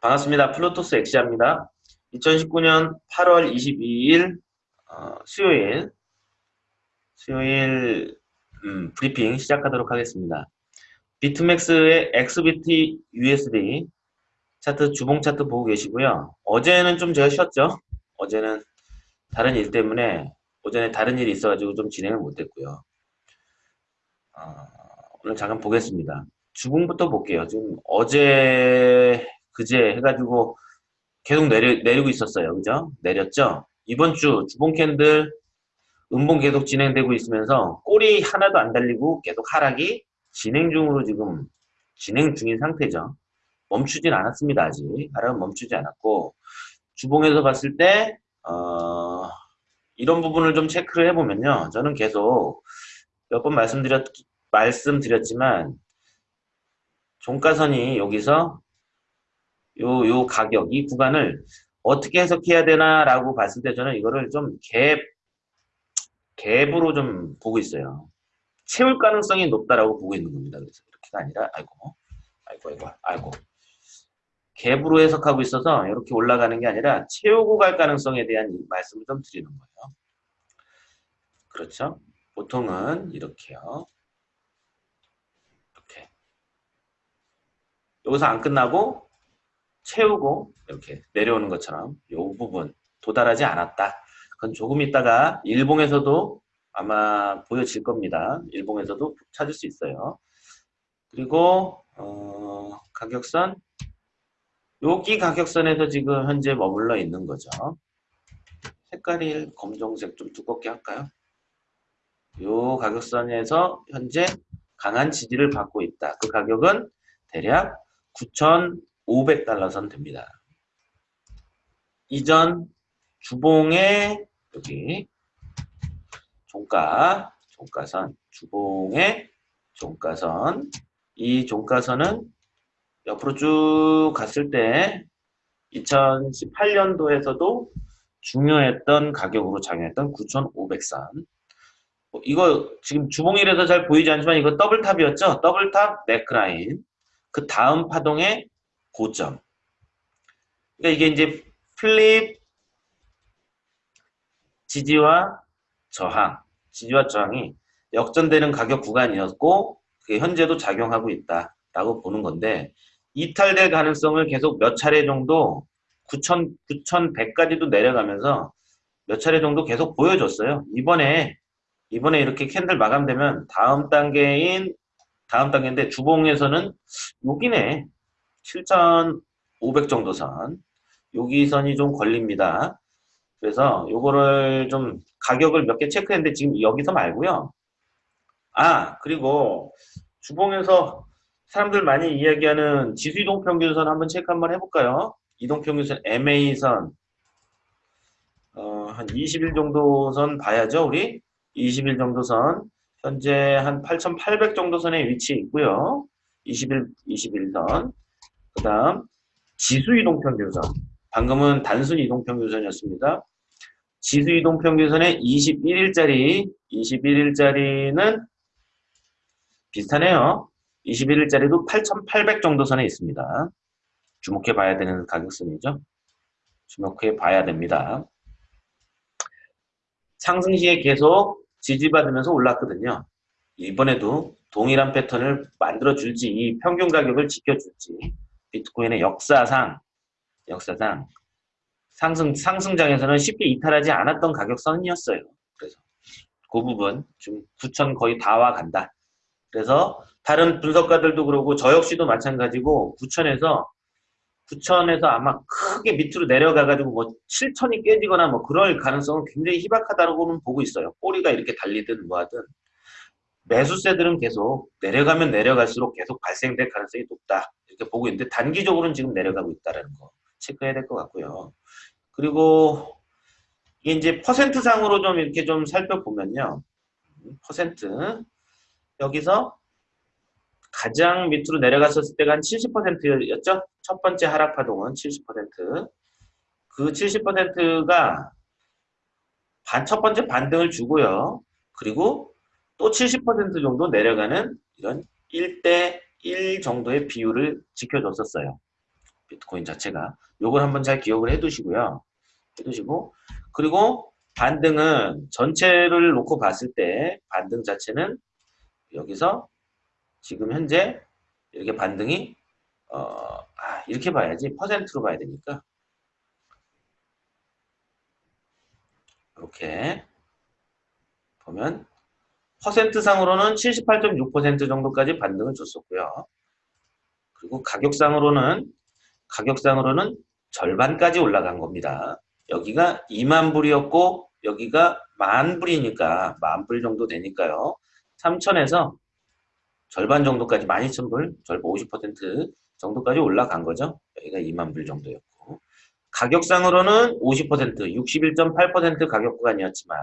반갑습니다. 플루토스 엑시아입니다. 2019년 8월 22일 어, 수요일 수요일 음, 브리핑 시작하도록 하겠습니다. 비트맥스의 XBT USD 차트 주봉 차트 보고 계시고요. 어제는 좀 제가 쉬었죠. 어제는 다른 일 때문에 오전에 다른 일이 있어가지고 좀 진행을 못했고요. 어, 오늘 잠깐 보겠습니다. 주봉부터 볼게요. 지금 어제 그제 해가지고 계속 내리, 내리고 있었어요. 그죠? 내렸죠? 이번 주 주봉 캔들 음봉 계속 진행되고 있으면서 꼬리 하나도 안 달리고 계속 하락이 진행 중으로 지금 진행 중인 상태죠. 멈추진 않았습니다. 아직. 하락은 멈추지 않았고 주봉에서 봤을 때 어, 이런 부분을 좀 체크를 해보면요. 저는 계속 몇 번 말씀드렸, 말씀드렸지만 종가선이 여기서 요, 요 가격, 이 구간을 어떻게 해석해야 되나라고 봤을 때 저는 이거를 좀 갭, 갭으로 좀 보고 있어요. 채울 가능성이 높다라고 보고 있는 겁니다. 그래서 이렇게가 아니라, 아이고, 아이고, 아이고, 아이고. 갭으로 해석하고 있어서 이렇게 올라가는 게 아니라 채우고 갈 가능성에 대한 말씀을 좀 드리는 거예요. 그렇죠? 보통은 이렇게요. 이렇게. 여기서 안 끝나고 채우고 이렇게 내려오는 것처럼 이 부분 도달하지 않았다. 그건 조금 있다가 일봉에서도 아마 보여질 겁니다. 일봉에서도 찾을 수 있어요. 그리고 어, 가격선 여기 가격선에서 지금 현재 머물러 있는 거죠. 색깔이 검정색 좀 두껍게 할까요? 요 가격선에서 현재 강한 지지를 받고 있다. 그 가격은 대략 9,500달러 선 됩니다. 이전 주봉의 여기 종가, 종가선, 주봉의 종가선 이 종가선은 옆으로 쭉 갔을 때 2018년도에서도 중요했던 가격으로 작용했던 9,500선 뭐 이거 지금 주봉일에서 잘 보이지 않지만 이거 double top이었죠? double top 네크라인 그 다음 파동의 고점 그러니까 이게 이제 flip 지지와 저항 지지와 저항이 역전되는 가격 구간이었고 그게 현재도 작용하고 있다라고 보는 건데 이탈될 가능성을 계속 몇 차례 정도 9,000, 9,100까지도 내려가면서 몇 차례 정도 계속 보여줬어요. 이번에 이번에 이렇게 캔들 마감되면 다음 단계인 다음 단계인데 주봉에서는 여기네 7,500 정도 선 여기 선이 좀 걸립니다. 그래서 요거를 좀 가격을 몇 개 체크했는데 지금 여기서 말고요. 아 그리고 주봉에서 사람들 많이 이야기하는 지수 이동 평균선 한번 체크 한번 해볼까요? 이동 평균선 MA선 어, 한 20일 정도 선 봐야죠 우리 20일 정도 선 현재 한 8,800 정도 선에 위치해 있고요. 20일 21선 그 다음 지수 이동평균선 방금은 단순 이동평균선이었습니다. 지수 이동평균선의 21일짜리 21일짜리는 비슷하네요. 21일짜리도 8,800 정도 선에 있습니다. 주목해 봐야 되는 가격선이죠. 주목해 봐야 됩니다. 상승 시에 계속 지지받으면서 올랐거든요. 이번에도 동일한 패턴을 만들어 줄지 이 평균 가격을 지켜줄지 비트코인의 역사상 역사상 상승 상승장에서는 쉽게 이탈하지 않았던 가격선이었어요. 그래서 그 부분 지금 9천 거의 다 와 간다. 그래서 다른 분석가들도 그러고 저 역시도 마찬가지고 9천에서 9천에서 아마 크게 밑으로 내려가가지고 뭐 7천이 깨지거나 뭐 그럴 가능성은 굉장히 희박하다고는 보고 있어요. 꼬리가 이렇게 달리든 뭐하든 매수세들은 계속 내려가면 내려갈수록 계속 발생될 가능성이 높다 이렇게 보고 있는데 단기적으로는 지금 내려가고 있다는 거 체크해야 될 것 같고요. 그리고 이게 이제 퍼센트상으로 좀 이렇게 좀 살펴보면요. 퍼센트 여기서 가장 밑으로 내려갔었을 때가 한 70%였죠? 첫 번째 하락 파동은 70%. 그 70%가 반, 첫 번째 반등을 주고요. 그리고 또 70% 정도 내려가는 이런 1대 1 정도의 비율을 지켜줬었어요. 비트코인 자체가. 요걸 한번 잘 기억을 해 두시고요. 해 두시고 그리고 반등은 전체를 놓고 봤을 때 반등 자체는 여기서 지금 현재 이렇게 반등이 어, 아, 이렇게 봐야지 퍼센트로 봐야 되니까 이렇게 보면 퍼센트 상으로는 78.6% 정도까지 반등을 줬었고요. 그리고 가격상으로는 가격상으로는 절반까지 올라간 겁니다. 여기가 2만 불이었고 여기가 만 불이니까 만 불 정도 되니까요. 3천에서 절반 정도까지 12,000불, 절반 50% 정도까지 올라간 거죠. 여기가 2만 불 정도였고 가격상으로는 50%, 61.8% 가격 구간이었지만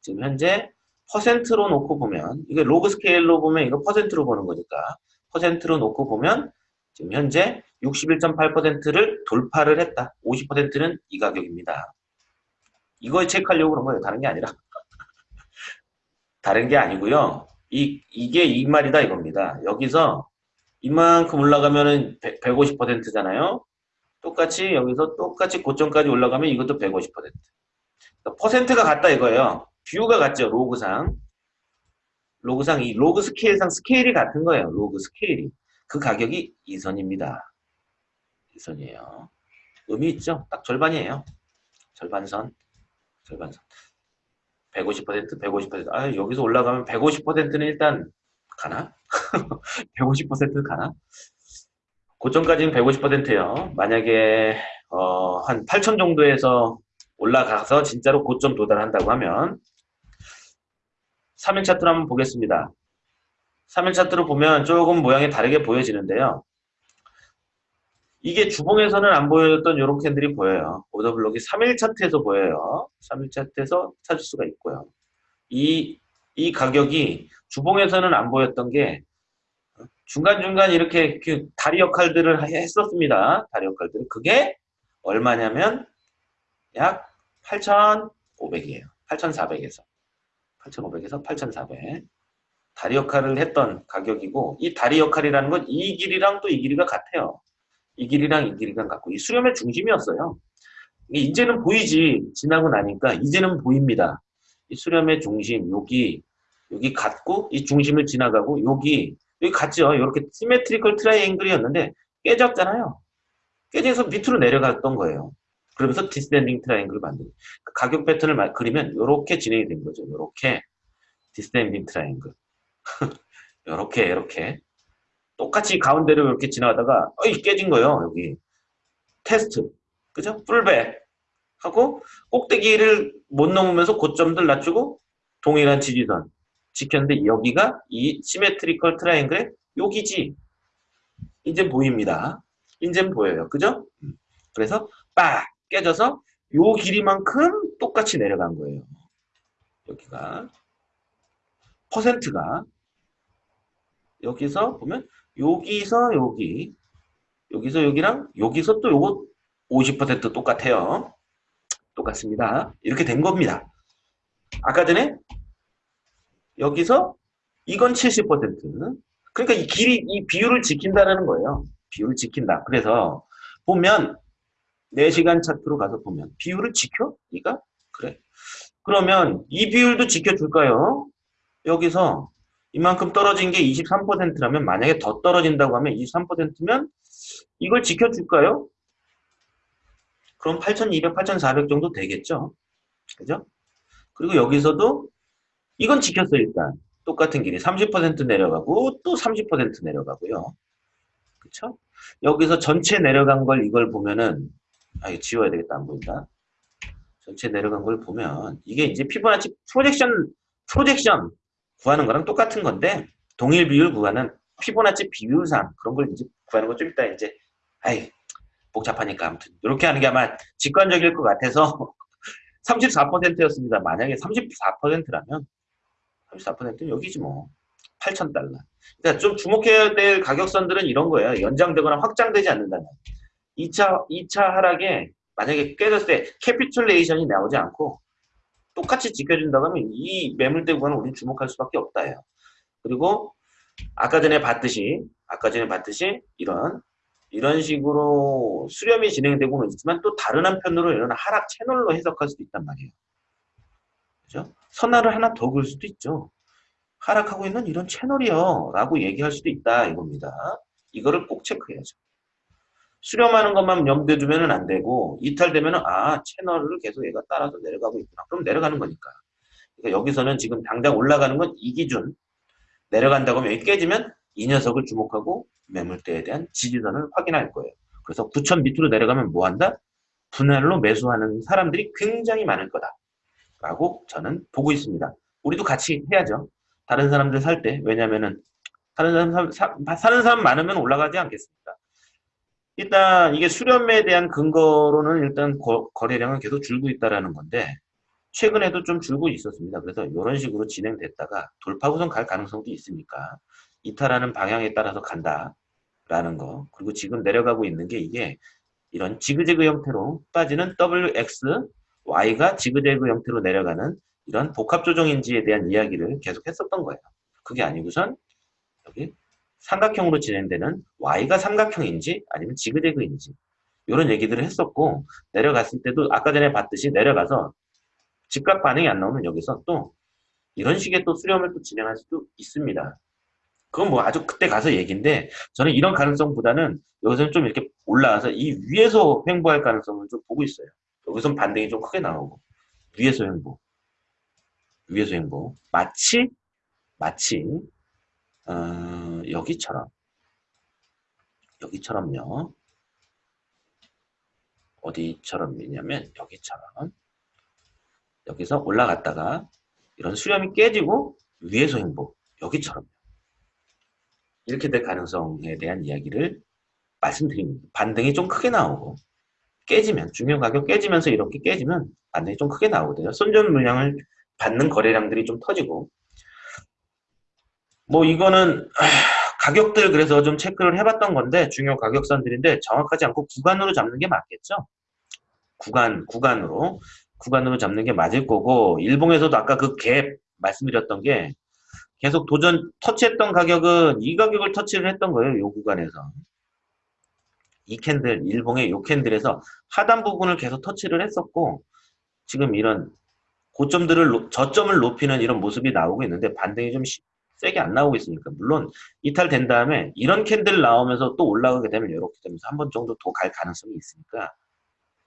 지금 현재 퍼센트로 놓고 보면 이게 로그 스케일로 보면 이거 퍼센트로 보는 거니까 퍼센트로 놓고 보면 지금 현재 61.8%를 돌파를 했다. 50%는 이 가격입니다. 이걸 체크하려고 그런 거예요. 다른 게 아니라. 다른 게 아니고요. 이, 이게 이 말이다 이겁니다. 여기서 이만큼 올라가면은 150%잖아요. 똑같이 여기서 똑같이 고점까지 올라가면 이것도 150%. 그러니까 퍼센트가 같다 이거예요. 뷰가 같죠. 로그상. 로그상 이 로그 스케일상 스케일이 같은 거예요. 로그 스케일이. 그 가격이 이선입니다. 이선이에요. 의미 있죠? 딱 절반이에요. 절반선. 절반선. 150%, 150%. 아, 여기서 올라가면 150%는 일단 가나? 150% 가나? 고점까지는 150%예요. 만약에 어, 한 8천 정도에서 올라가서 진짜로 고점 도달한다고 하면 3일 차트를 한번 보겠습니다. 3일 차트를 보면 조금 모양이 다르게 보여지는데요. 이게 주봉에서는 안 보였던 이런 캔들이 보여요. 오더블록이 3일 차트에서 보여요. 3일 차트에서 찾을 수가 있고요. 이, 이 가격이 주봉에서는 안 보였던 게 중간중간 이렇게 그 다리 역할들을 했었습니다. 다리 역할들을. 그게 얼마냐면 약 8,500이에요. 8,400에서. 8,500에서 8,400. 다리 역할을 했던 가격이고 이 다리 역할이라는 건 이 길이랑 또 이 길이가 같아요. 이 길이랑 이 길이가 같고 이 수렴의 중심이었어요. 이제는 보이지 지나고 나니까 이제는 보입니다. 이 수렴의 중심 여기 여기 같고 이 중심을 지나가고 여기 여기 같죠. 이렇게 시메트리컬 트라이앵글이었는데 깨졌잖아요. 깨져서 밑으로 내려갔던 거예요. 그러면서 descending triangle을 만드는 그 가격 패턴을 그리면 이렇게 진행이 된 거죠. 이렇게 descending triangle 이렇게 이렇게 똑같이 가운데로 이렇게 지나가다가 어이 깨진 거예요. 여기 테스트 그죠? pullback 하고 꼭대기를 못 넘으면서 고점들 낮추고 동일한 지지선 지켰는데 여기가 이 symmetrical triangle의 여기지 이제 보입니다. 이제 보여요. 그죠? 그래서 빡 깨져서 요 길이만큼 똑같이 내려간 거예요. 여기가 퍼센트가 여기서 보면 여기서 여기 여기서 여기랑 여기서 또 요거 50% 똑같아요. 똑같습니다. 이렇게 된 겁니다. 아까 전에 여기서 이건 70% 그러니까 이 길이 이 비율을 지킨다라는 거예요. 비율을 지킨다. 그래서 보면 4시간 차트로 가서 보면 비율을 지켜? 네가? 그래. 그러면 이 비율도 지켜줄까요? 여기서 이만큼 떨어진 게 23%라면 만약에 더 떨어진다고 하면 23%면 이걸 지켜줄까요? 그럼 8,200, 8,400 정도 되겠죠? 그죠? 그리고 여기서도 이건 지켰어 일단. 똑같은 길이 30% 내려가고 또 30% 내려가고요. 그쵸? 여기서 전체 내려간 걸 이걸 보면은 아 이거 지워야 되겠다 안 보인다. 전체 내려간 걸 보면 이게 이제 피부나치 프로젝션 프로젝션 구하는 거랑 똑같은 건데 동일 비율 구하는 피보나치 비율상 그런 걸 이제 구하는 거 좀 이따 이제 아이 복잡하니까 아무튼 이렇게 하는 게 아마 직관적일 것 같아서 34%였습니다. 만약에 34%라면 34%는 여기지 뭐 8,000달러. 그러니까 좀 주목해야 될 가격선들은 이런 거예요. 연장되거나 확장되지 않는다면 2차 2차 하락에 만약에 깨졌을 때 capitulation이 나오지 않고 똑같이 지켜준다고 하면 이 매물대 구간은 우리 주목할 수밖에 없다요. 그리고 아까 전에 봤듯이 아까 전에 봤듯이 이런 이런 식으로 수렴이 진행되고는 있지만 또 다른 한편으로 이런 하락 채널로 해석할 수도 있단 말이에요. 그죠? 선화를 하나 더 그을 수도 있죠. 하락하고 있는 이런 채널이요 라고 얘기할 수도 있다 이겁니다. 이거를 꼭 체크해야죠. 수렴하는 것만 염두에 두면 안 되고 이탈되면 아 채널을 계속 얘가 따라서 내려가고 있구나. 그럼 내려가는 거니까. 그러니까 여기서는 지금 당장 올라가는 건 이 기준 내려간다고 하면 여기 깨지면 이 녀석을 주목하고 매물대에 대한 지지선을 확인할 거예요. 그래서 9천 밑으로 내려가면 뭐 한다? 분할로 매수하는 사람들이 굉장히 많을 거다. 라고 저는 보고 있습니다. 우리도 같이 해야죠. 다른 사람들 살 때. 왜냐면은 다른 사람 사, 사는 사람 많으면 올라가지 않겠습니까? 일단 이게 수렴에 대한 근거로는 일단 거, 거래량은 계속 줄고 있다라는 건데 최근에도 좀 줄고 있었습니다. 그래서 이런 식으로 진행됐다가 돌파구선 갈 가능성도 있으니까 이탈하는 방향에 따라서 간다라는 거 그리고 지금 내려가고 있는 게 이게 이런 지그재그 형태로 빠지는 WX, Y가 지그재그 형태로 내려가는 이런 복합 조정인지에 대한 이야기를 계속 했었던 거예요. 그게 아니고선 여기 삼각형으로 진행되는 Y가 삼각형인지 아니면 지그재그인지 이런 얘기들을 했었고 내려갔을 때도 아까 전에 봤듯이 내려가서 즉각 반응이 안 나오면 여기서 또 이런 식의 또 수렴을 또 진행할 수도 있습니다. 그건 뭐 아주 그때 가서 얘기인데 저는 이런 가능성보다는 여기서는 좀 이렇게 올라와서 이 위에서 횡보할 가능성을 좀 보고 있어요. 여기선 반등이 좀 크게 나오고 위에서 횡보 위에서 횡보 마치 마치 어, 여기처럼 여기처럼요 어디처럼이냐면 여기처럼 여기서 올라갔다가 이런 수렴이 깨지고 위에서 횡보 여기처럼 이렇게 될 가능성에 대한 이야기를 말씀드립니다. 반등이 좀 크게 나오고 깨지면 중요 가격 깨지면서 이렇게 깨지면 반등이 좀 크게 나오거든요. 손전 물량을 받는 거래량들이 좀 터지고 뭐 이거는 가격들 그래서 좀 체크를 해봤던 건데 중요 가격선들인데 정확하지 않고 구간으로 잡는 게 맞겠죠? 구간 구간으로 구간으로 잡는 게 맞을 거고 일봉에서도 아까 그 갭 말씀드렸던 게 계속 도전 터치했던 가격은 이 가격을 터치를 했던 거예요. 이 구간에서 이 캔들 일봉의 이 캔들에서 하단 부분을 계속 터치를 했었고 지금 이런 고점들을 저점을 높이는 이런 모습이 나오고 있는데 반등이 좀 세게 안 나오고 있으니까 물론 이탈된 다음에 이런 candle 나오면서 또 올라가게 되면 이렇게 되면서 한 번 정도 더 갈 가능성이 있으니까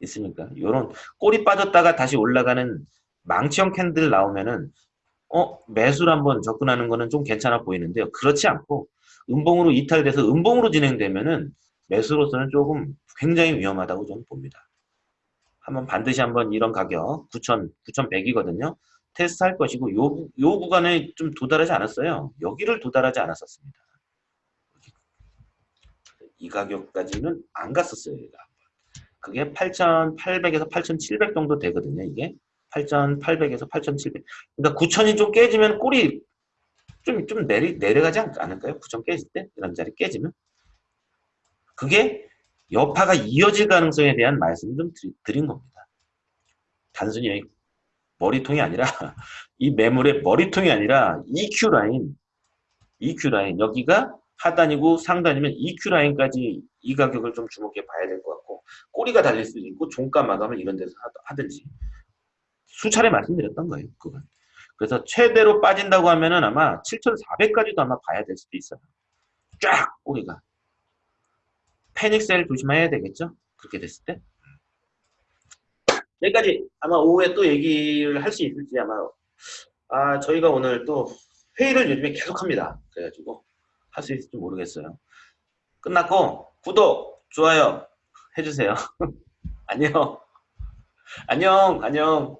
있으니까 이런 꼬리 빠졌다가 다시 올라가는 망치형 candle 나오면은 어 매수를 한번 접근하는 거는 좀 괜찮아 보이는데요. 그렇지 않고 음봉으로 이탈돼서 음봉으로 진행되면은 매수로서는 조금 굉장히 위험하다고 저는 봅니다. 한번 반드시 한번 이런 가격 9,000, 9,100이거든요. 테스트 할 것이고 요, 요 구간에 좀 도달하지 않았어요. 여기를 도달하지 않았었습니다. 이 가격까지는 안 갔었어요. 얘가. 그게 8,800에서 8,700 정도 되거든요. 이게 8,800에서 8,700. 그러니까 9,000이 좀 깨지면 꼴이 좀, 좀 내리, 내려가지 않을까요? 9,000 깨질 때? 이런 자리 깨지면? 그게 여파가 이어질 가능성에 대한 말씀을 좀 드린 겁니다. 단순히 머리통이 아니라 이 매물의 머리통이 아니라 EQ 라인 EQ 라인 여기가 하단이고 상단이면 EQ 라인까지 이 가격을 좀 주목해 봐야 될 것 같고 꼬리가 달릴 수도 있고 종가 마감을 이런 데서 하든지 수차례 말씀드렸던 거예요. 그건. 그래서 최대로 빠진다고 하면은 아마 7,400까지도 아마 봐야 될 수도 있어요. 쫙 꼬리가. 패닉셀 조심해야 되겠죠? 그렇게 됐을 때. 여기까지 아마 오후에 또 얘기를 할 수 있을지 아마 아 저희가 오늘 또 회의를 요즘에 계속합니다. 그래가지고 할 수 있을지 모르겠어요. 끝났고 구독, 좋아요 해주세요. 안녕. 안녕, 안녕.